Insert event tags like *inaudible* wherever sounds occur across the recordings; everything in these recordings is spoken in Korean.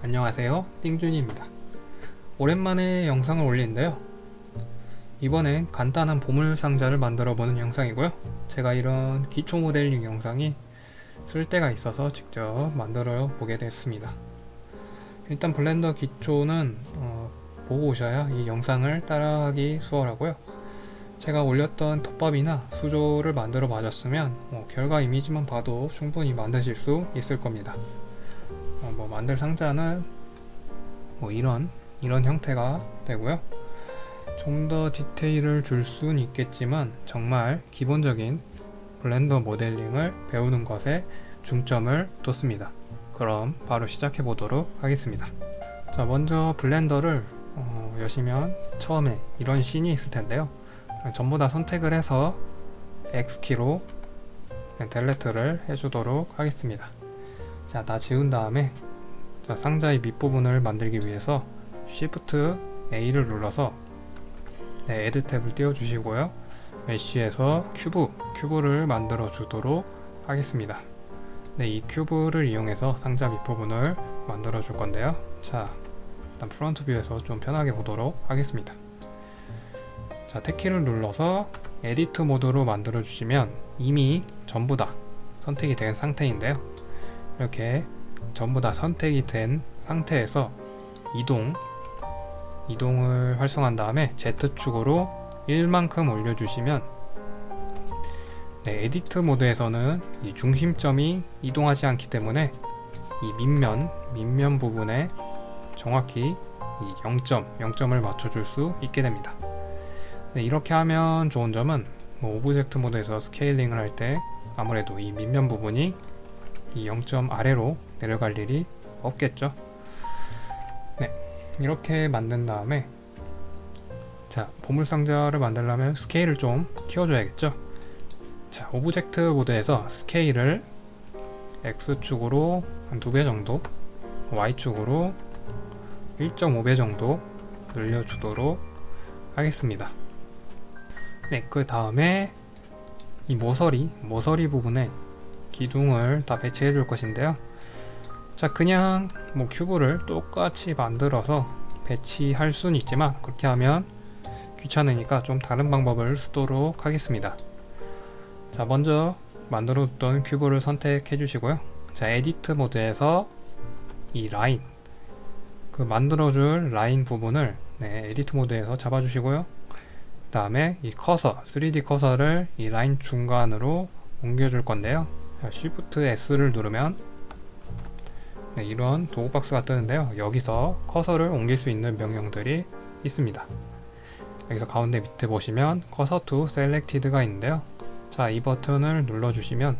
안녕하세요. 띵준입니다. 오랜만에 영상을 올리는데요. 이번엔 간단한 보물상자를 만들어 보는 영상이고요. 제가 이런 기초 모델링 영상이 쓸 데가 있어서 직접 만들어 보게 됐습니다. 일단 블렌더 기초는 어, 보고 오셔야 이 영상을 따라하기 수월하고요. 제가 올렸던 덮밥이나 수조를 만들어 봐줬으면 뭐 결과 이미지만 봐도 충분히 만드실 수 있을 겁니다 어, 뭐 만들 상자는 뭐 이런 이런 형태가 되고요. 좀 더 디테일을 줄 수는 있겠지만 정말 기본적인 블렌더 모델링을 배우는 것에 중점을 뒀습니다. 그럼 바로 시작해 보도록 하겠습니다. 자 먼저 블렌더를 어, 여시면 처음에 이런 씬이 있을 텐데요. 전부 다 선택을 해서 X키로 Delete를 해주도록 하겠습니다 자 다 지운 다음에 자, 상자의 밑부분을 만들기 위해서 Shift A를 눌러서 네, Add 탭을 띄워 주시고요. Mesh에서 Cube, Cube를 만들어 주도록 하겠습니다. 네, 이 Cube를 이용해서 상자 밑부분을 만들어 줄 건데요. 자 일단 Front View에서 좀 편하게 보도록 하겠습니다. 자 Tab키를 눌러서 Edit Mode로 만들어 주시면 이미 전부 다 선택이 된 상태인데요 이렇게 전부 다 선택이 된 상태에서 이동 이동을 활성한 다음에 Z축으로 1만큼 올려주시면 네, Edit Mode에서는 이 중심점이 이동하지 않기 때문에 이 밑면, 밑면 부분에 정확히 이 0점, 0점을 맞춰줄 수 있게 됩니다. 네, 이렇게 하면 좋은 점은 뭐 Object Mode에서 scaling을 할 때 아무래도 이 밑면 부분이 이 0점 아래로 내려갈 일이 없겠죠? 네 이렇게 만든 다음에 자 보물상자를 만들려면 스케일을 좀 키워줘야겠죠? 자 Object Mode에서 스케일을 X축으로 한 두 배 정도 Y축으로 1.5배 정도 늘려주도록 하겠습니다. 네그 다음에 이 모서리 모서리 부분에 기둥을 다 배치해 줄 것인데요. 자 그냥 뭐 큐브를 똑같이 만들어서 배치할 수는 있지만 그렇게 하면 귀찮으니까 좀 다른 방법을 쓰도록 하겠습니다. 자 먼저 만들어 뒀던 Cube를 선택해 주시고요. 자 Edit Mode에서 이 라인 그 만들어줄 라인 부분을 네, Edit Mode에서 잡아 주시고요. 그 다음에 이 커서 3D 커서를 이 라인 중간으로 옮겨줄 건데요 Shift S를 누르면 네, 이런 도구 박스가 뜨는데요. 여기서 커서를 옮길 수 있는 명령들이 있습니다. 여기서 가운데 밑에 보시면 cursor to selected가 있는데요. 자 이 버튼을 눌러주시면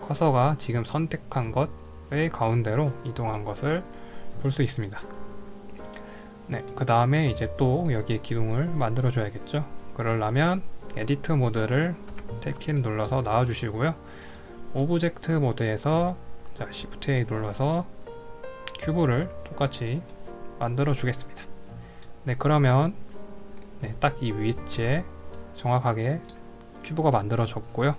커서가 지금 선택한 것의 가운데로 이동한 것을 볼 수 있습니다. 네, 그 다음에 이제 또 여기에 기둥을 만들어 줘야겠죠? 그러려면 edit 모드를 Tab키를 눌러서 나와 주시고요 object 모드에서 자, Shift A 눌러서 cube를 똑같이 만들어 주겠습니다. 네, 그러면 네, 딱 이 위치에 정확하게 cube가 만들어졌고요.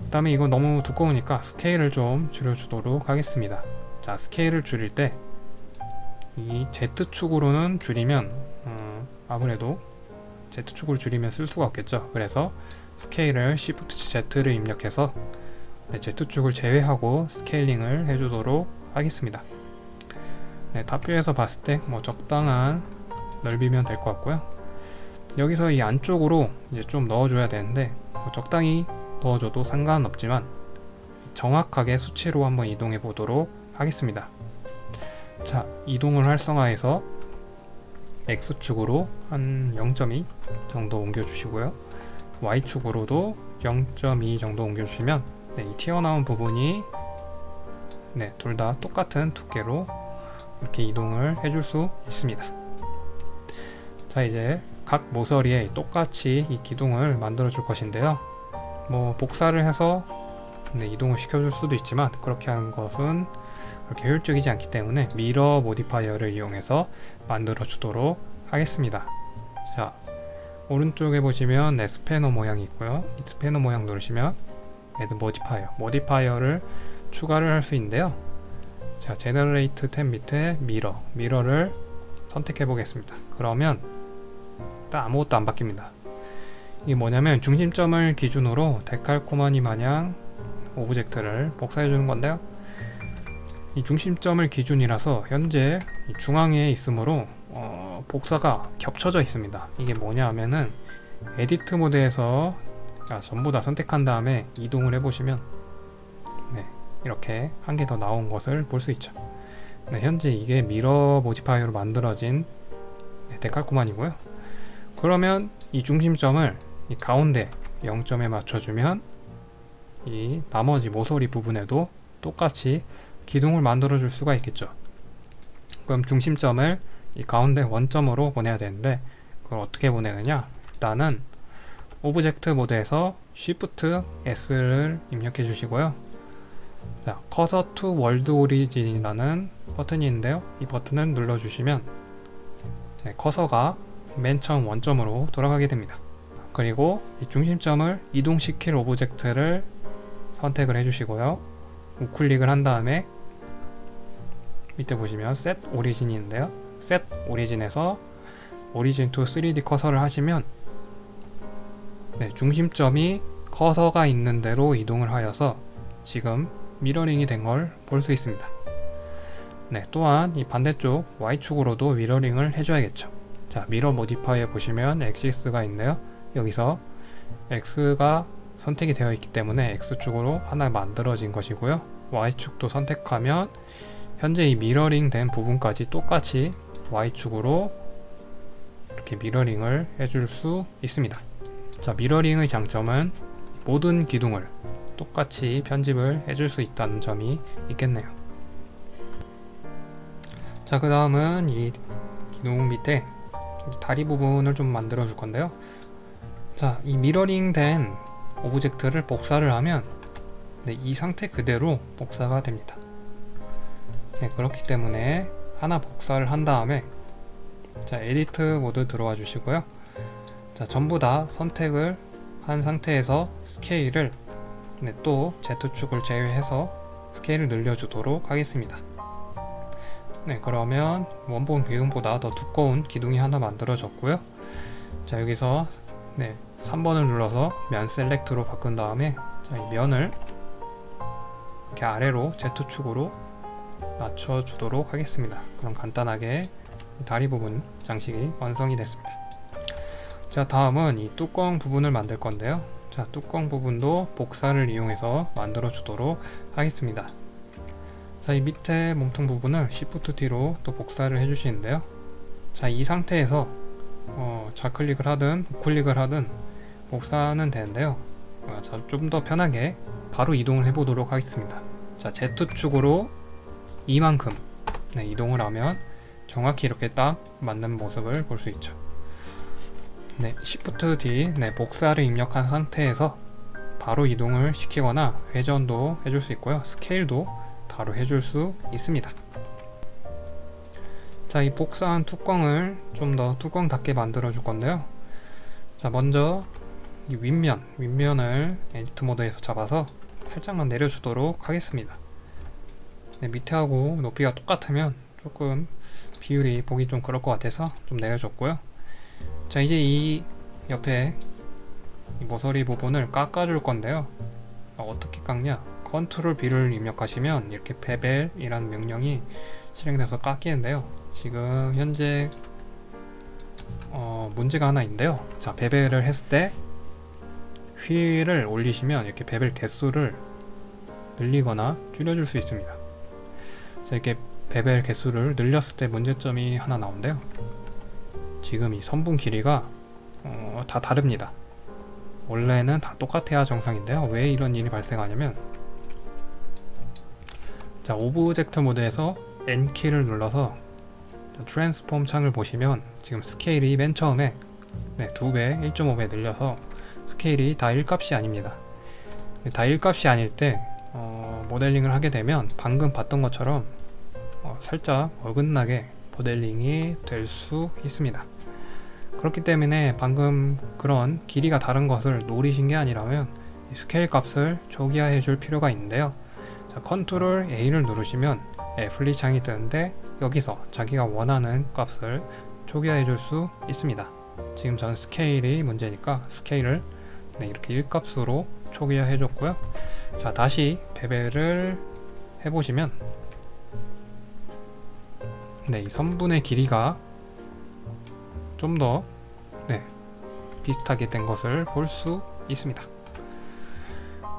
그 다음에 이거 너무 두꺼우니까 스케일을 좀 줄여주도록 하겠습니다. 자, 스케일을 줄일 때 이 Z축으로는 줄이면 음, 아무래도 Z축을 줄이면 쓸 수가 없겠죠. 그래서 스케일을 Shift Z를 입력해서 네, Z축을 제외하고 scaling을 해주도록 하겠습니다. 네, 탑뷰에서 봤을 때 뭐 적당한 넓이면 될 것 같고요. 여기서 이 안쪽으로 이제 좀 넣어줘야 되는데 뭐 적당히 넣어줘도 상관없지만 정확하게 수치로 한번 이동해 보도록 하겠습니다. 자, 이동을 활성화해서 X축으로 한 0.2 정도 옮겨주시고요. Y축으로도 0.2 정도 옮겨주시면 네, 이 튀어나온 부분이 네, 둘 다 똑같은 두께로 이렇게 이동을 해줄 수 있습니다. 자 이제 각 모서리에 똑같이 이 기둥을 만들어 줄 것인데요. 뭐 복사를 해서 네, 이동을 시켜줄 수도 있지만 그렇게 하는 것은 그렇게 효율적이지 않기 때문에 mirror modifier를 이용해서 만들어 주도록 하겠습니다. 자 오른쪽에 보시면 네, 스패너 모양이 있고요. 이 스패너 모양 누르시면 add modifier, modifier를 추가를 할 수 있는데요. 자 generate 탭 밑에 mirror mirror를 선택해 보겠습니다 그러면 딱 아무것도 안 바뀝니다 이게 뭐냐면 중심점을 기준으로 데칼코마니 마냥 object를 복사해 주는 건데요 이 중심점을 기준이라서 현재 이 중앙에 있으므로 어, 복사가 겹쳐져 있습니다. 이게 뭐냐 하면은 edit 모드에서 아, 전부 다 선택한 다음에 이동을 해보시면 네, 이렇게 한 개 더 나온 것을 볼 수 있죠. 네, 현재 이게 mirror modifier로 만들어진 네, 데칼코마니고요. 그러면 이 중심점을 이 가운데 0점에 맞춰주면 이 나머지 모서리 부분에도 똑같이 기둥을 만들어 줄 수가 있겠죠. 그럼 중심점을 이 가운데 원점으로 보내야 되는데 그걸 어떻게 보내느냐? 일단은 object 모드에서 Shift S를 입력해 주시고요. 자, cursor to world origin이라는 버튼이 있는데요. 이 버튼을 눌러 주시면 네, 커서가 맨 처음 원점으로 돌아가게 됩니다. 그리고 이 중심점을 이동시킬 object를 선택을 해주시고요. 우클릭을 한 다음에 밑에 보시면 set 있는데요 set 오리진에서 오리진 to 3D 커서를 하시면 네, 중심점이 커서가 있는 대로 이동을 하여서 지금 mirroring이 된 걸 볼 수 있습니다. 네, 또한 이 반대쪽 Y축으로도 미러링을 해줘야겠죠. 자 mirror modifier 보시면 axis가 있네요. 여기서 X가 선택이 되어 있기 때문에 X축으로 하나 만들어진 것이고요. Y축도 선택하면 현재 이 미러링 된 부분까지 똑같이 Y축으로 이렇게 미러링을 해줄 수 있습니다. 자 미러링의 장점은 모든 기둥을 똑같이 편집을 해줄 수 있다는 점이 있겠네요. 자 그 다음은 이 기둥 밑에 다리 부분을 좀 만들어 줄 건데요. 자 이 미러링 된 object를 복사를 하면 네, 이 상태 그대로 복사가 됩니다. 네, 그렇기 때문에 하나 복사를 한 다음에 자 edit 모드 들어와 주시고요. 자 전부 다 선택을 한 상태에서 스케일을 네, 또 Z축을 제외해서 스케일을 늘려주도록 하겠습니다. 네 그러면 원본 기둥보다 더 두꺼운 기둥이 하나 만들어졌고요. 자 여기서 네 3번을 눌러서 면 셀렉트로 바꾼 다음에 자, 이 면을 이렇게 아래로 Z축으로 낮춰주도록 하겠습니다. 그럼 간단하게 다리 부분 장식이 완성이 됐습니다. 자 다음은 이 뚜껑 부분을 만들 건데요. 자 뚜껑 부분도 복사를 이용해서 만들어 주도록 하겠습니다. 자이 밑에 몸통 부분을 Shift D로 또 복사를 해 주시는데요. 자이 상태에서 어, 좌클릭을 하든 우클릭을 하든 복사는 되는데요. 어, 좀더 편하게 바로 이동을 해 보도록 하겠습니다. 자 Z축으로 이만큼. 네, 이동을 하면 정확히 이렇게 딱 맞는 모습을 볼 수 있죠. 네, Shift D. 네, 복사를 입력한 상태에서 바로 이동을 시키거나 회전도 해줄 수 있고요. 스케일도 바로 해줄 수 있습니다. 자 이 복사한 뚜껑을 좀 더 뚜껑답게 만들어 줄 건데요. 자 먼저 이 윗면 윗면을 edit 모드에서 잡아서 살짝만 내려주도록 하겠습니다 네, 밑에하고 높이가 똑같으면 조금 비율이 보기 좀 그럴 것 같아서 좀 내려줬고요. 자 이제 이 옆에 이 모서리 부분을 깎아줄 건데요. 어떻게 깎냐? Control B를 입력하시면 이렇게 bevel이라는 명령이 실행돼서 깎이는데요. 지금 현재 어, 문제가 하나 있는데요. 자 bevel을 했을 때 휠을 올리시면 이렇게 bevel 개수를 늘리거나 줄여줄 수 있습니다. 자 이렇게 bevel 개수를 늘렸을 때 문제점이 하나 나오는데요. 지금 이 선분 길이가 어, 다 다릅니다. 원래는 다 똑같아야 정상인데요. 왜 이런 일이 발생하냐면 자 object 모드에서 N키를 눌러서 transform 창을 보시면 지금 스케일이 맨 처음에 네, 2배, 1.5배 늘려서 스케일이 다 1값이 아닙니다. 다 1값이 아닐 때 어, 모델링을 하게 되면 방금 봤던 것처럼 어, 살짝 어긋나게 모델링이 될 수 있습니다 그렇기 때문에 방금 그런 길이가 다른 것을 노리신 게 아니라면 스케일 값을 초기화해 줄 필요가 있는데요 자 Control A를 누르시면 apply 창이 뜨는데 여기서 자기가 원하는 값을 초기화해 줄 수 있습니다. 지금 저는 스케일이 문제니까 스케일을 네, 이렇게 1값으로 초기화해 줬고요. 자 다시 배배를 해보시면 네, 이 선분의 길이가 좀더 네, 비슷하게 된 것을 볼 수 있습니다.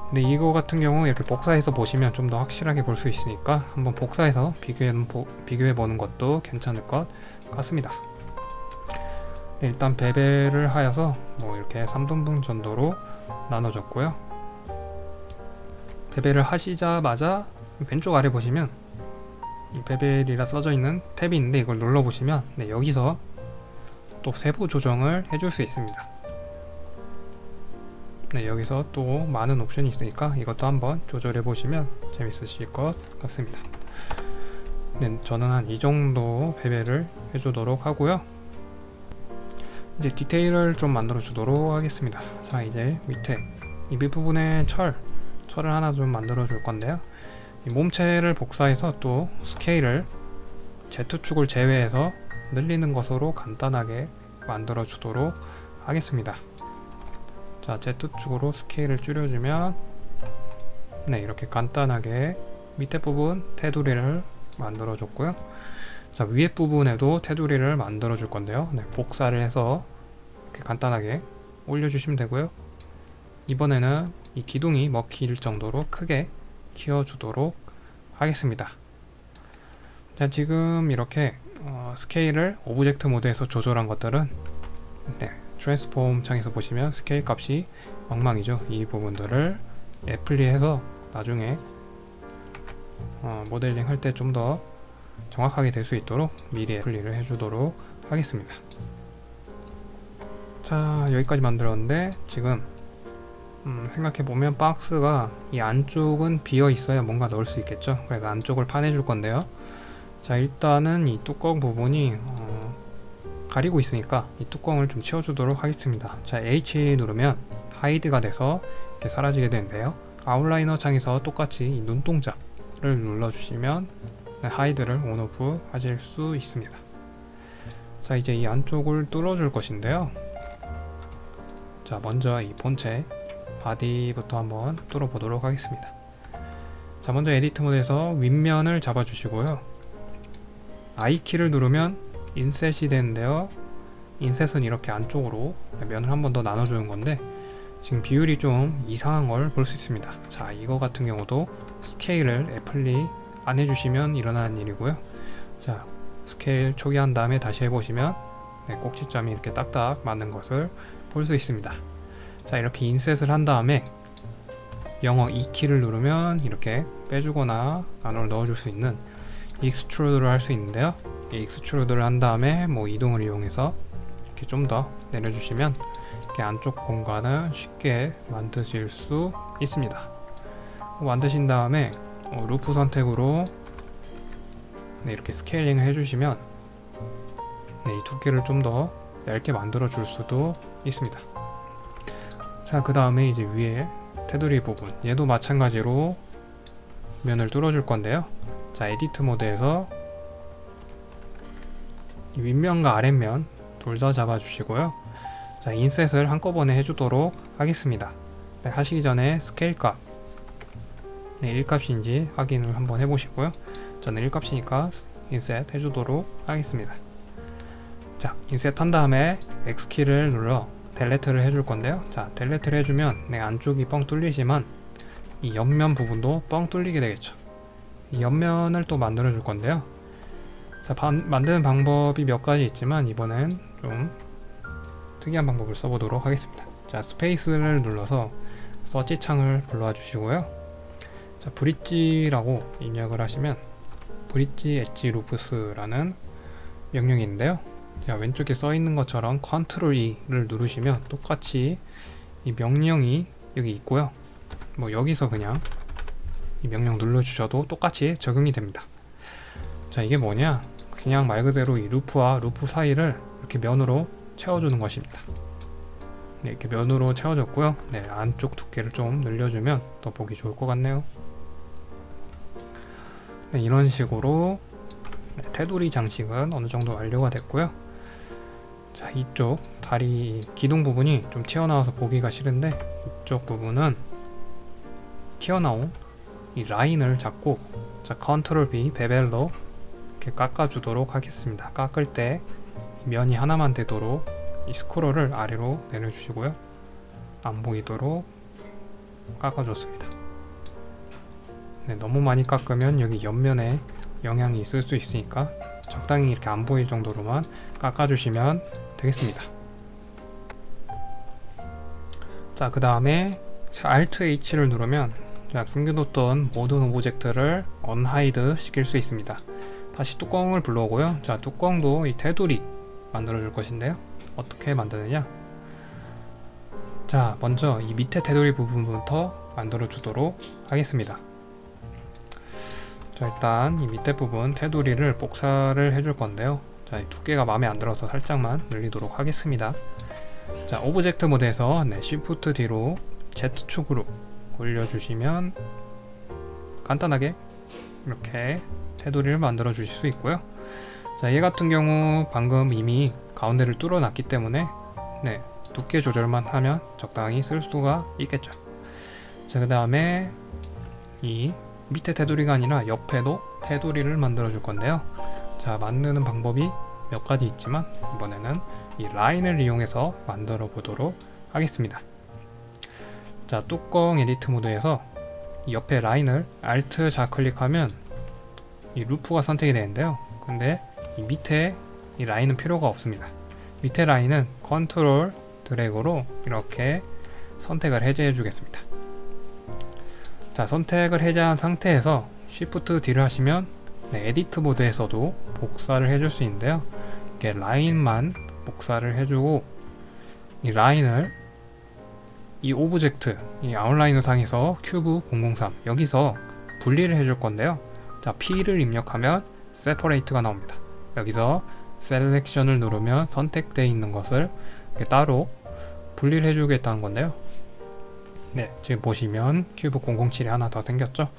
근데 이거 같은 경우 이렇게 복사해서 보시면 좀 더 확실하게 볼 수 있으니까 한번 복사해서 비교해, 비교해 보는 것도 괜찮을 것 같습니다. 네, 일단 배배를 하여서 뭐 이렇게 3등분 정도로 나눠줬고요. 배배를 하시자마자 왼쪽 아래 보시면 이 베벨이라 써져 있는 탭이 있는데 이걸 눌러 보시면 네, 여기서 또 세부 조정을 해줄 수 있습니다. 네, 여기서 또 많은 옵션이 있으니까 이것도 한번 조절해 보시면 재밌으실 것 같습니다. 네, 저는 한 이 정도 배배를 해주도록 하고요. 이제 디테일을 좀 만들어 주도록 하겠습니다. 자, 이제 밑에 이 밑부분에 철, 철을 하나 좀 만들어 줄 건데요. 이 몸체를 복사해서 또 스케일을 Z축을 제외해서 늘리는 것으로 간단하게 만들어 주도록 하겠습니다. 자, Z축으로 스케일을 줄여주면 네, 이렇게 간단하게 밑에 부분 테두리를 만들어 줬고요. 자, 위에 부분에도 테두리를 만들어 줄 건데요. 네, 복사를 해서 이렇게 간단하게 올려주시면 되고요. 이번에는 이 기둥이 먹힐 정도로 크게 키워주도록 하겠습니다. 자, 지금 이렇게 어, 스케일을 object 모드에서 조절한 것들은 네, transform 창에서 보시면 스케일 값이 엉망이죠. 이 부분들을 apply해서 나중에 어, 모델링 할 때 좀 더 정확하게 될 수 있도록 미리 apply를 해주도록 하겠습니다. 자 여기까지 만들었는데 지금 음, 생각해보면 박스가 이 안쪽은 비어 있어야 뭔가 넣을 수 있겠죠? 그래서 안쪽을 파내 줄 건데요. 자 일단은 이 뚜껑 부분이 어, 가리고 있으니까 이 뚜껑을 좀 치워주도록 하겠습니다. 자 H 누르면 hide가 돼서 이렇게 사라지게 되는데요. outliner 창에서 똑같이 이 눈동자를 눌러주시면 네, hide를 on off 하실 수 있습니다. 자 이제 이 안쪽을 뚫어줄 것인데요. 자 먼저 이 본체 body부터 한번 뚫어보도록 하겠습니다. 자 먼저 edit 모드에서 윗면을 잡아주시고요. I키를 누르면 inset이 되는데요. inset은 이렇게 안쪽으로 면을 한 번 더 나눠주는 건데 지금 비율이 좀 이상한 걸 볼 수 있습니다. 자 이거 같은 경우도 스케일을 apply 안 해주시면 일어나는 일이고요. 자 스케일 초기화한 다음에 다시 해보시면 네, 꼭지점이 이렇게 딱딱 맞는 것을 볼 수 있습니다. 자 이렇게 inset을 한 다음에 영어 E키를 누르면 이렇게 빼주거나 안으로 넣어줄 수 있는 extrude를 할 수 있는데요. 이 extrude를 한 다음에 뭐 이동을 이용해서 이렇게 좀 더 내려주시면 이렇게 안쪽 공간을 쉽게 만드실 수 있습니다. 만드신 다음에 어, 루프 선택으로 네, 이렇게 scaling을 해주시면 네, 이 두께를 좀 더 얇게 만들어 줄 수도 있습니다 자, 그 다음에 이제 위에 테두리 부분 얘도 마찬가지로 면을 뚫어줄 건데요. 자, edit 모드에서 이 윗면과 아랫면 둘 다 잡아주시고요. 자, inset을 한꺼번에 해주도록 하겠습니다. 네, 하시기 전에 스케일 값 네, 1값인지 확인을 한번 해보시고요. 저는 1값이니까 inset 해주도록 하겠습니다. 자, inset 한 다음에 X키를 눌러 delete를 해줄 건데요. 자 delete를 해주면 네, 안쪽이 뻥 뚫리지만 이 옆면 부분도 뻥 뚫리게 되겠죠. 이 옆면을 또 만들어 줄 건데요. 자 반, 만드는 방법이 몇 가지 있지만 이번엔 좀 특이한 방법을 써보도록 하겠습니다. 자 스페이스를 눌러서 서치 창을 불러와 주시고요. 자 bridge라고 입력을 하시면 bridge edge loops라는 명령이 있는데요 자 왼쪽에 써 있는 것처럼 컨트롤 E를 누르시면 똑같이 이 명령이 여기 있고요. 뭐 여기서 그냥 이 명령 눌러주셔도 똑같이 적용이 됩니다. 자 이게 뭐냐? 그냥 말 그대로 이 루프와 루프 사이를 이렇게 면으로 채워주는 것입니다. 네, 이렇게 면으로 채워졌고요. 네, 안쪽 두께를 좀 늘려주면 더 보기 좋을 것 같네요. 네, 이런 식으로 네, 테두리 장식은 어느 정도 완료가 됐고요. 자 이쪽 다리 기둥 부분이 좀 튀어나와서 보기가 싫은데 이쪽 부분은 튀어나온 이 라인을 잡고 자 컨트롤 B 베벨로 이렇게 깎아주도록 하겠습니다. 깎을 때 면이 하나만 되도록 이 스크롤을 아래로 내려주시고요. 안 보이도록 깎아줬습니다. 네, 너무 많이 깎으면 여기 옆면에 영향이 있을 수 있으니까 적당히 이렇게 안 보일 정도로만 깎아주시면 되겠습니다. 자, 그 다음에 Alt H를 누르면 자, 숨겨뒀던 모든 object를 unhide 시킬 수 있습니다. 다시 뚜껑을 불러오고요. 자, 뚜껑도 이 테두리 만들어 줄 것인데요. 어떻게 만드느냐? 자, 먼저 이 밑에 테두리 부분부터 만들어 주도록 하겠습니다. 자, 일단 이 밑에 부분 테두리를 복사를 해줄 건데요. 자, 이 두께가 마음에 안 들어서 살짝만 늘리도록 하겠습니다. 자, object 모드에서 네, Shift D로 Z축으로 올려주시면 간단하게 이렇게 테두리를 만들어 주실 수 있고요. 자, 얘 같은 경우 방금 이미 가운데를 뚫어 놨기 때문에 네, 두께 조절만 하면 적당히 쓸 수가 있겠죠. 자, 그 다음에 이 밑에 테두리가 아니라 옆에도 테두리를 만들어 줄 건데요. 자, 만드는 방법이 몇 가지 있지만 이번에는 이 라인을 이용해서 만들어 보도록 하겠습니다. 자, 뚜껑 edit 모드에서 이 옆에 라인을 Alt 좌클릭하면 이 루프가 선택이 되는데요. 근데 이 밑에 이 라인은 필요가 없습니다. 밑에 라인은 컨트롤 드래그로 이렇게 선택을 해제해 주겠습니다. 자 선택을 해제한 상태에서 Shift D를 하시면 네, edit 모드에서도 복사를 해줄 수 있는데요. 이렇게 라인만 복사를 해주고 이 라인을 이 object 이 outliner 상에서 큐브 003 여기서 분리를 해줄 건데요. 자 P를 입력하면 separate가 나옵니다. 여기서 selection을 누르면 선택되어 있는 것을 따로 분리를 해주겠다는 건데요. 네, 지금 보시면 큐브 007이 하나 더 생겼죠?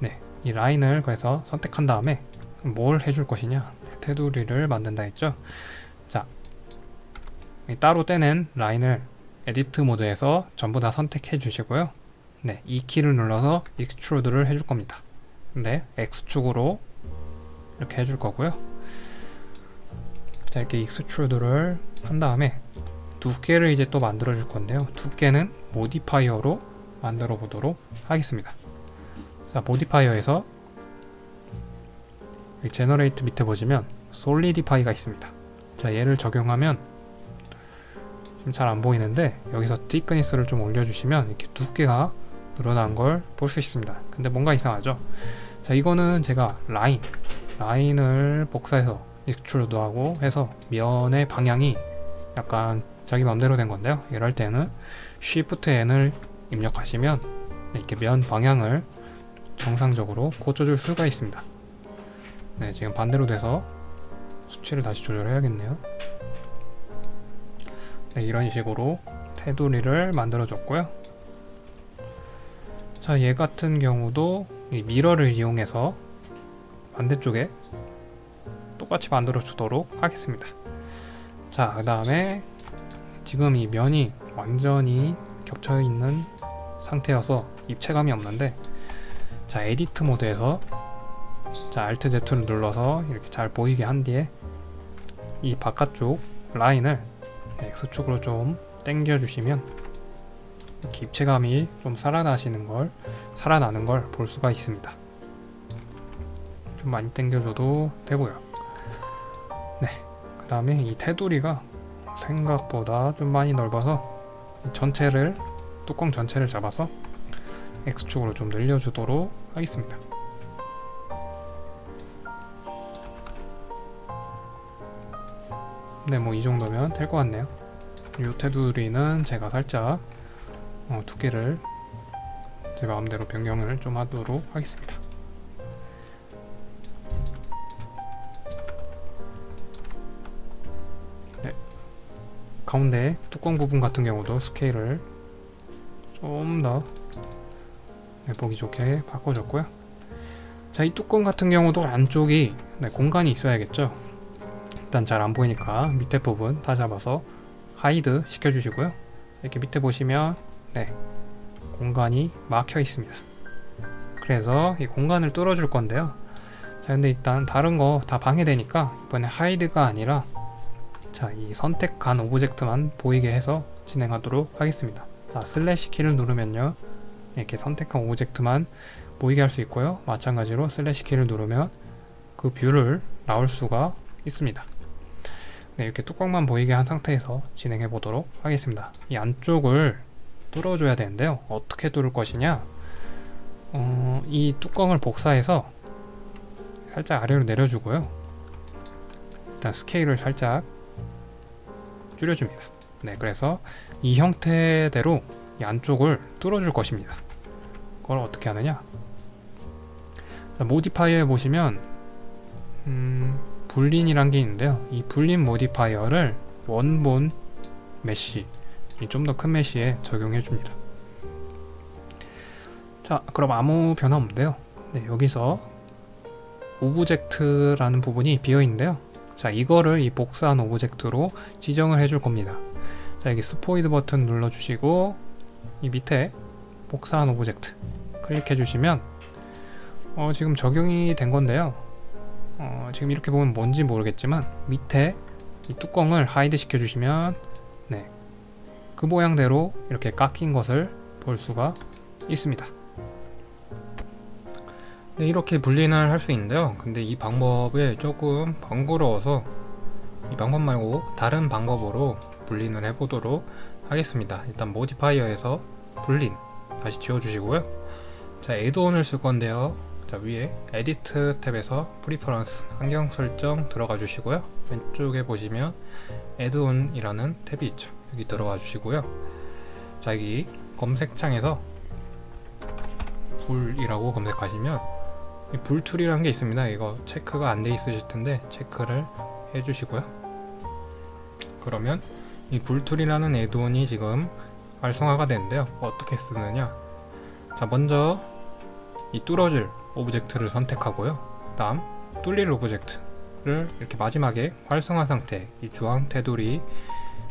네, 이 라인을 그래서 선택한 다음에 뭘 해줄 것이냐? 테두리를 만든다 했죠? 자, 따로 떼낸 라인을 edit 모드에서 전부 다 선택해 주시고요. 네, E키를 눌러서 extrude를 해줄 겁니다. 네, X축으로 이렇게 해줄 거고요. 자, 이렇게 extrude를 한 다음에 두께를 이제 또 만들어 줄 건데요. 두께는 modifier로 만들어 보도록 하겠습니다. 자, modifier에서 generate 밑에 보시면 solidify가 있습니다. 자, 얘를 적용하면 잘안 보이는데 여기서 thickness를 좀 올려주시면 이렇게 두께가 늘어난 걸 볼 수 있습니다. 근데 뭔가 이상하죠? 자, 이거는 제가 라인, 라인을 복사해서 extrude 하고 해서 면의 방향이 약간 자기 맘대로 된 건데요. 이럴 때는 Shift N을 입력하시면 이렇게 면 방향을 정상적으로 고쳐줄 수가 있습니다. 네, 지금 반대로 돼서 수치를 다시 조절해야겠네요. 네, 이런 식으로 테두리를 만들어줬고요. 자, 얘 같은 경우도 이 미러를 이용해서 반대쪽에 똑같이 만들어 주도록 하겠습니다. 자, 그 다음에 지금 이 면이 완전히 겹쳐 있는 상태여서 입체감이 없는데 자 edit mode에서 자 Alt Z를 눌러서 이렇게 잘 보이게 한 뒤에 이 바깥쪽 라인을 X축으로 좀 당겨 주시면 입체감이 좀 살아나시는 걸 살아나는 걸 볼 수가 있습니다. 좀 많이 당겨줘도 되고요. 네그 다음에 이 테두리가 생각보다 좀 많이 넓어서 전체를 뚜껑 전체를 잡아서 X축으로 좀 늘려주도록 하겠습니다. 네, 뭐 이 정도면 될 것 같네요. 이 테두리는 제가 살짝 어, 두께를 제 마음대로 변경을 좀 하도록 하겠습니다. 가운데 뚜껑 부분 같은 경우도 스케일을 좀 더 보기 좋게 바꿔줬고요. 자 이 뚜껑 같은 경우도 안쪽이 네, 공간이 있어야겠죠? 일단 잘 안 보이니까 밑에 부분 다 잡아서 하이드 시켜주시고요. 이렇게 밑에 보시면 네 공간이 막혀 있습니다. 그래서 이 공간을 뚫어줄 건데요. 자 근데 일단 다른 거 다 방해되니까 이번에 hide가 아니라 자 이 선택한 object만 보이게 해서 진행하도록 하겠습니다. 자 슬래시 키를 누르면요. 이렇게 선택한 object만 보이게 할 수 있고요. 마찬가지로 슬래시 키를 누르면 그 view를 나올 수가 있습니다. 네, 이렇게 뚜껑만 보이게 한 상태에서 진행해 보도록 하겠습니다. 이 안쪽을 뚫어줘야 되는데요. 어떻게 뚫을 것이냐? 어, 이 뚜껑을 복사해서 살짝 아래로 내려주고요. 일단 스케일을 살짝 줄여줍니다. 네 그래서 이 형태대로 이 안쪽을 뚫어줄 것입니다. 그걸 어떻게 하느냐? 자, 모디파이어에 보시면 음, Boolean이란 게 있는데요. 이 Boolean modifier를 원본 mesh 좀 더 큰 mesh에 적용해 줍니다. 자 그럼 아무 변화 없는데요. 네, 여기서 object라는 부분이 비어 있는데요 자 이거를 이 복사한 object로 지정을 해줄 겁니다. 자 여기 스포이드 버튼 눌러 주시고 이 밑에 복사한 object 클릭해 주시면 어, 지금 적용이 된 건데요. 어, 지금 이렇게 보면 뭔지 모르겠지만 밑에 이 뚜껑을 하이드 시켜 주시면 네, 그 모양대로 이렇게 깎인 것을 볼 수가 있습니다 네, 이렇게 분리를 할 수 있는데요. 근데 이 방법이 조금 번거로워서 이 방법 말고 다른 방법으로 분리를 해보도록 하겠습니다. 일단 modifier에서 Boolean 다시 지워주시고요. 자 add-on을 쓸 건데요. 자 위에 edit 탭에서 preferences 환경 설정 들어가 주시고요. 왼쪽에 보시면 add-on이라는 탭이 있죠. 여기 들어가 주시고요. 자 여기 검색창에서 Bool이라고 검색하시면 이 Bool Tool이라는 게 있습니다. 이거 체크가 안 돼 있으실 텐데 체크를 해 주시고요. 그러면 이 Bool Tool이라는 add-on이 지금 활성화가 되는데요. 어떻게 쓰느냐? 자 먼저 이 뚫어줄 object를 선택하고요. 다음 뚫릴 object를 이렇게 마지막에 활성화 상태 이 주황 테두리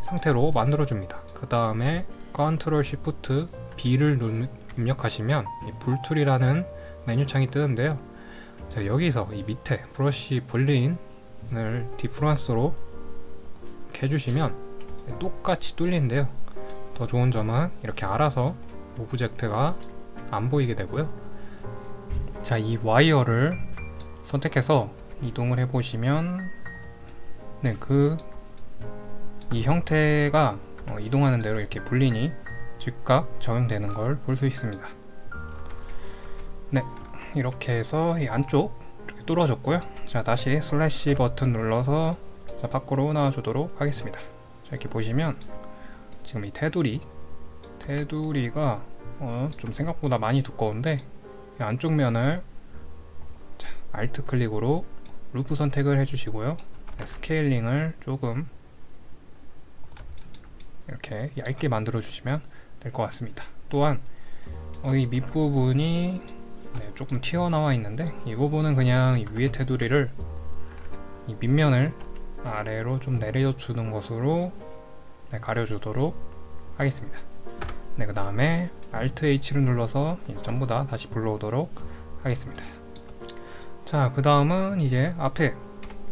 상태로 만들어 줍니다. 그 다음에 Ctrl Shift B를 입력하시면 이 Bool Tool이라는 메뉴창이 뜨는데요. 자 여기서 이 밑에 brush Boolean을 difference로 해주시면 똑같이 뚫리는데요. 더 좋은 점은 이렇게 알아서 object가 안 보이게 되고요. 자 이 와이어를 선택해서 이동을 해 보시면 네그 이 형태가 어, 이동하는 대로 이렇게 Boolean이 즉각 적용되는 걸 볼 수 있습니다. 네 이렇게 해서 이 안쪽 이렇게 뚫어졌고요. 자 다시 슬래시 버튼 눌러서 자 밖으로 나와주도록 하겠습니다. 자 이렇게 보시면 지금 이 테두리 테두리가 어, 좀 생각보다 많이 두꺼운데 이 안쪽 면을 자, Alt 클릭으로 루프 선택을 해주시고요. 네, scaling을 조금 이렇게 얇게 만들어 주시면 될 것 같습니다. 또한 어, 이 밑부분이 네, 조금 튀어나와 있는데 이 부분은 그냥 이 위에 테두리를 이 밑면을 아래로 좀 내려주는 것으로 네, 가려주도록 하겠습니다. 네, 그 다음에 Alt H를 눌러서 전부 다 다시 불러오도록 하겠습니다. 자 그 다음은 이제 앞에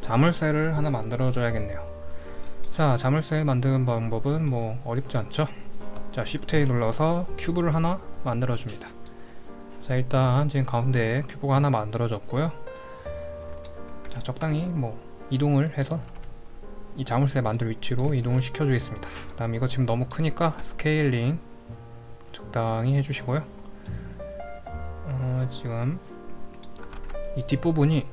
자물쇠를 하나 만들어 줘야겠네요. 자 자물쇠 만드는 방법은 뭐 어렵지 않죠? 자 Shift A 눌러서 cube를 하나 만들어 줍니다 자 일단 지금 가운데에 cube가 하나 만들어졌고요. 자 적당히 뭐 이동을 해서 이 자물쇠 만들 위치로 이동을 시켜 주겠습니다. 그 다음 이거 지금 너무 크니까 scaling 적당히 해주시고요. 어, 지금 이 뒷부분이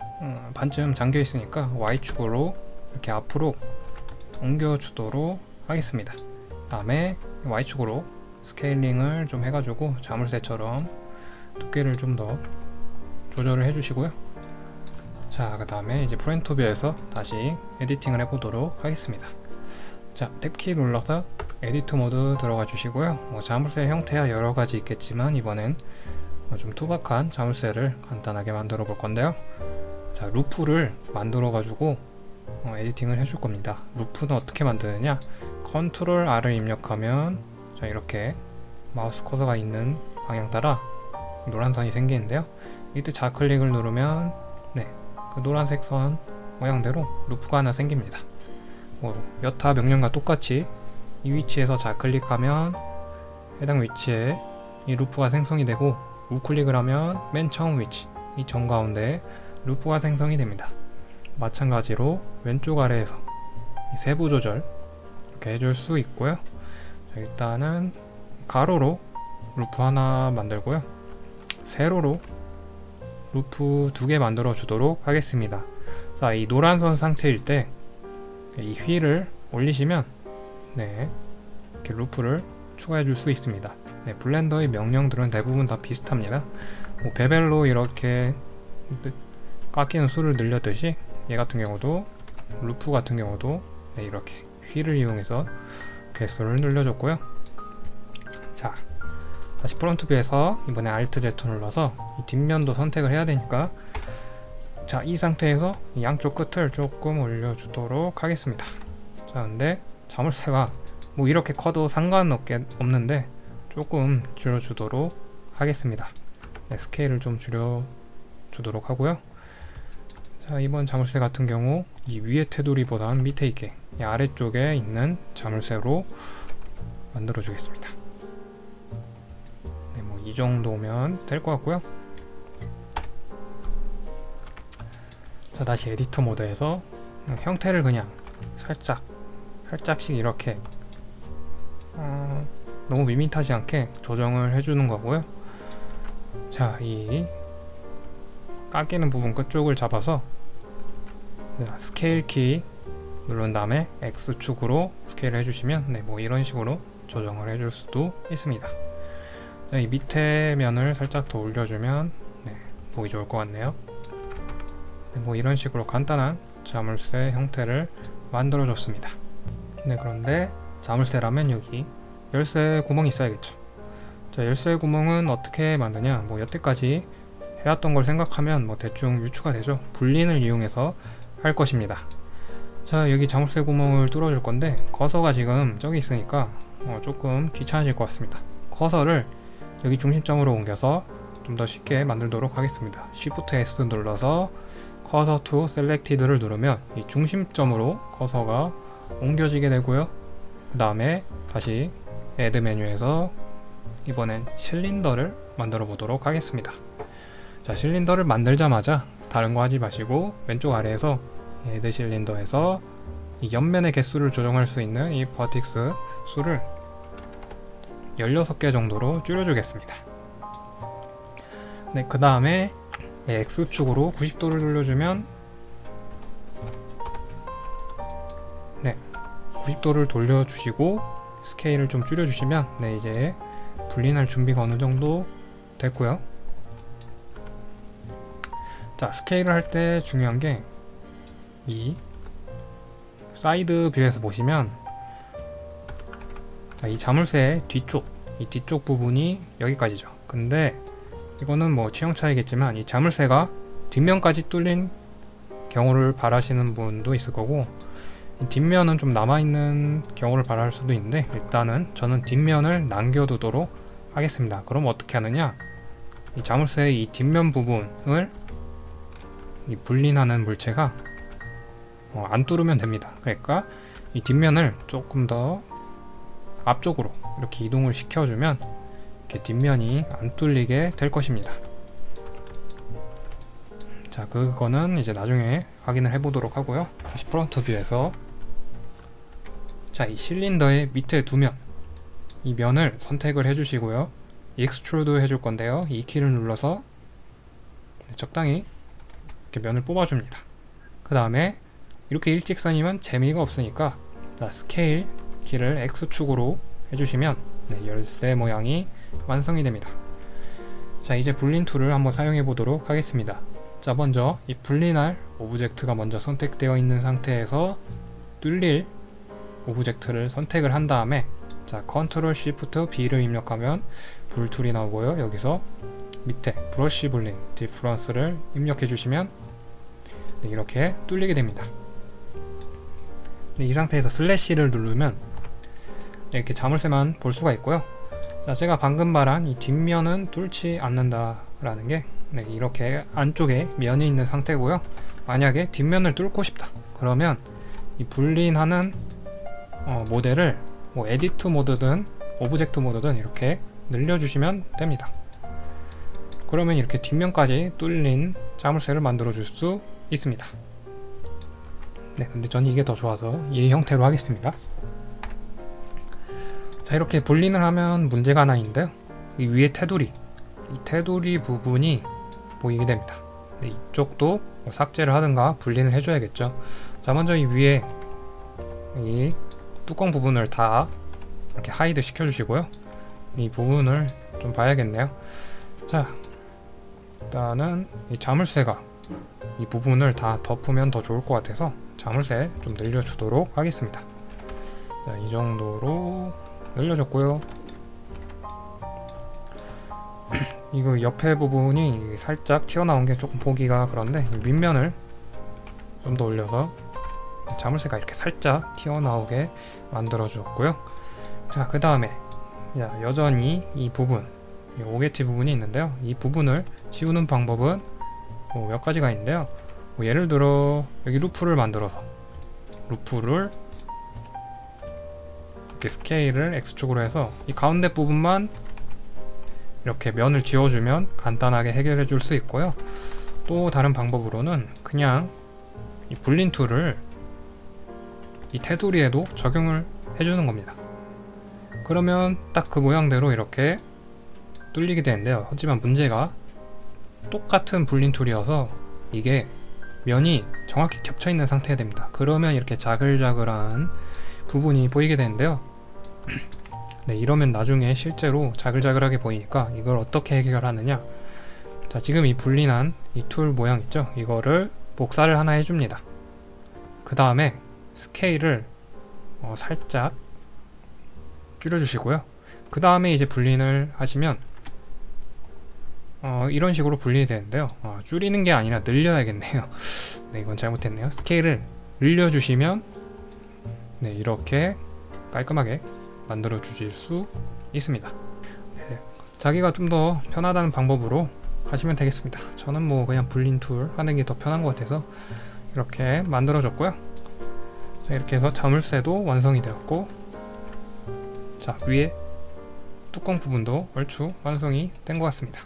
어, 반쯤 잠겨 있으니까 Y축으로 이렇게 앞으로 옮겨 주도록 하겠습니다. 다음에 Y축으로 scaling을 좀 해가지고 자물쇠처럼 두께를 좀 더 조절을 해주시고요 자 그 다음에 이제 front view에서 다시 editing을 해보도록 하겠습니다 자 Tab키 눌러서 edit mode 들어가 주시고요 뭐 자물쇠 형태야 여러가지 있겠지만 이번엔 어, 좀 투박한 자물쇠를 간단하게 만들어 볼 건데요. 자, 루프를 만들어 가지고 어, editing을 해줄 겁니다. 루프는 어떻게 만드느냐? Ctrl R을 입력하면 자 이렇게 마우스 커서가 있는 방향 따라 노란 선이 생기는데요. 이때 좌클릭을 누르면 네, 그 노란색 선 모양대로 루프가 하나 생깁니다. 뭐 여타 명령과 똑같이 이 위치에서 좌클릭하면 해당 위치에 이 루프가 생성이 되고 우클릭을 하면 맨 처음 위치 이 정가운데 루프가 생성이 됩니다. 마찬가지로 왼쪽 아래에서 이 세부 조절 이렇게 해줄 수 있고요. 자, 일단은 가로로 루프 하나 만들고요. 세로로 루프 두 개 만들어 주도록 하겠습니다. 자, 이 노란 선 상태일 때 이 휠을 올리시면 네, 이렇게 루프를 추가해 줄 수 있습니다. 네, 블렌더의 명령들은 대부분 다 비슷합니다. 뭐 bevel로 이렇게 깎이는 수를 늘렸듯이 얘 같은 경우도 루프 같은 경우도 네, 이렇게 휠을 이용해서 개수를 늘려줬고요. 자, 다시 front view에서 이번에 Alt Z 눌러서 이 뒷면도 선택을 해야 되니까 자, 이 상태에서 이 양쪽 끝을 조금 올려주도록 하겠습니다. 자, 근데 자물쇠가 뭐 이렇게 커도 상관없게 없는데 조금 줄여주도록 하겠습니다. 네, 스케일을 좀 줄여주도록 하고요. 자, 이번 자물쇠 같은 경우 이 위에 테두리보다는 밑에 있게 이 아래쪽에 있는 자물쇠로 만들어 주겠습니다. 네, 뭐 이 정도면 될 것 같고요. 자, 다시 edit mode에서 형태를 그냥 살짝 살짝씩 이렇게 어, 너무 밋밋하지 않게 조정을 해주는 거고요. 자, 이 깎이는 부분 끝쪽을 잡아서 자, 스케일 키 누른 다음에 X축으로 스케일을 해주시면 네, 뭐 이런 식으로 조정을 해줄 수도 있습니다. 자, 이 밑에 면을 살짝 더 올려주면 네, 보기 좋을 것 같네요. 네, 뭐 이런 식으로 간단한 자물쇠 형태를 만들어 줬습니다. 네, 그런데 자물쇠라면 여기 열쇠 구멍이 있어야겠죠. 자, 열쇠 구멍은 어떻게 만드냐? 뭐 여태까지 해왔던 걸 생각하면 뭐 대충 유추가 되죠. 불린을 이용해서 할 것입니다. 자, 여기 자물쇠 구멍을 뚫어줄 건데 커서가 지금 저기 있으니까 어, 조금 귀찮아질 것 같습니다. 커서를 여기 중심점으로 옮겨서 좀 더 쉽게 만들도록 하겠습니다. Shift S 눌러서 커서 to selected를 누르면 이 중심점으로 커서가 옮겨지게 되고요. 그 다음에 다시 add 메뉴에서 이번엔 실린더를 만들어 보도록 하겠습니다. 자, 실린더를 만들자마자 다른 거 하지 마시고 왼쪽 아래에서 add 실린더에서 이 옆면의 개수를 조정할 수 있는 이 버틱스 수를 16개 정도로 줄여주겠습니다. 네, 그 다음에 X축으로 90도를 돌려주면 네, 90도를 돌려주시고 스케일을 좀 줄여주시면 네, 이제 분리할 준비가 어느 정도 됐고요. 자, 스케일을 할 때 중요한 게 이 side view에서 보시면 자, 이 자물쇠 뒤쪽, 이 뒤쪽 부분이 여기까지죠. 근데 이거는 뭐 취향 차이겠지만 이 자물쇠가 뒷면까지 뚫린 경우를 바라시는 분도 있을 거고 뒷면은 좀 남아있는 경우를 바랄 수도 있는데 일단은 저는 뒷면을 남겨두도록 하겠습니다. 그럼 어떻게 하느냐 이 자물쇠의 이 뒷면 부분을 이 Boolean하는 물체가 어, 안 뚫으면 됩니다. 그러니까 이 뒷면을 조금 더 앞쪽으로 이렇게 이동을 시켜주면 이렇게 뒷면이 안 뚫리게 될 것입니다. 자, 그거는 이제 나중에 확인을 해보도록 하고요. 다시 front view에서 자, 이 실린더의 밑에 두 면, 이 면을 선택을 해주시고요. extrude 해줄 건데요. E 키를 눌러서 적당히 이렇게 면을 뽑아줍니다. 그 다음에 이렇게 일직선이면 재미가 없으니까 자, 스케일 키를 X축으로 해주시면 네, 열쇠 모양이 완성이 됩니다. 자 이제 Boolean tool을 한번 사용해 보도록 하겠습니다. 자 먼저 이 Boolean할 object가 먼저 선택되어 있는 상태에서 뚫릴 object를 선택을 한 다음에 자 control shift B를 입력하면 Bool tool이 나오고요. 여기서 밑에 brush Boolean difference를 입력해 주시면 네, 이렇게 뚫리게 됩니다. 네, 이 상태에서 슬래시를 누르면 이렇게 자물쇠만 볼 수가 있고요. 자, 제가 방금 말한 이 뒷면은 뚫지 않는다 라는 게 네, 이렇게 안쪽에 면이 있는 상태고요. 만약에 뒷면을 뚫고 싶다. 그러면 이 Boolean하는 어, 모델을 뭐 edit mode든 object mode든 이렇게 늘려주시면 됩니다. 그러면 이렇게 뒷면까지 뚫린 자물쇠를 만들어 줄 수 있습니다. 네, 근데 저는 이게 더 좋아서 이 형태로 하겠습니다. 자, 이렇게 Boolean을 하면 문제가 하나 있는데요. 이 위에 테두리, 이 테두리 부분이 보이게 됩니다. 네, 이쪽도 뭐 삭제를 하든가 분린을 해줘야겠죠. 자, 먼저 이 위에 이 뚜껑 부분을 다 이렇게 하이드 시켜주시고요. 이 부분을 좀 봐야겠네요. 자, 일단은 이 자물쇠가 이 부분을 다 덮으면 더 좋을 것 같아서 자물쇠 좀 늘려주도록 하겠습니다. 자, 이 정도로 늘려줬고요. *clears throat* 이거 옆에 부분이 살짝 튀어나온 게 조금 보기가 그런데 이 밑면을 좀 더 올려서 자물쇠가 이렇게 살짝 튀어나오게 만들어 주었고요. 자, 그 다음에 여전히 이 부분, 이 오게티 부분이 있는데요. 이 부분을 지우는 방법은 뭐 몇 가지가 있는데요. 뭐 예를 들어 여기 루프를 만들어서 루프를 이렇게 스케일을 X축으로 해서 이 가운데 부분만 이렇게 면을 지워주면 간단하게 해결해 줄 수 있고요. 또 다른 방법으로는 그냥 이 Boolean tool을 이 테두리에도 적용을 해주는 겁니다. 그러면 딱 그 모양대로 이렇게 뚫리게 되는데요. 하지만 문제가 똑같은 Boolean tool이어서 이게 면이 정확히 겹쳐 있는 상태가 됩니다. 그러면 이렇게 자글자글한 부분이 보이게 되는데요. *clears throat* 네, 이러면 나중에 실제로 자글자글하게 보이니까 이걸 어떻게 해결하느냐? 자, 지금 이 분린한 이 툴 모양 있죠? 이거를 복사를 하나 해줍니다. 그 다음에 스케일을 어, 살짝 줄여주시고요. 그 다음에 이제 분린을 하시면 어, 이런 식으로 분리이 되는데요. 어, 줄이는 게 아니라 늘려야겠네요. *laughs* 네, 이건 잘못했네요. 스케일을 늘려주시면 네, 이렇게 깔끔하게 만들어 주실 수 있습니다. 네, 자기가 좀 더 편하다는 방법으로 하시면 되겠습니다. 저는 뭐 그냥 불린 툴 하는 게 더 편한 것 같아서 이렇게 만들어 줬고요. 자, 이렇게 해서 자물쇠도 완성이 되었고 자 위에 뚜껑 부분도 얼추 완성이 된 것 같습니다.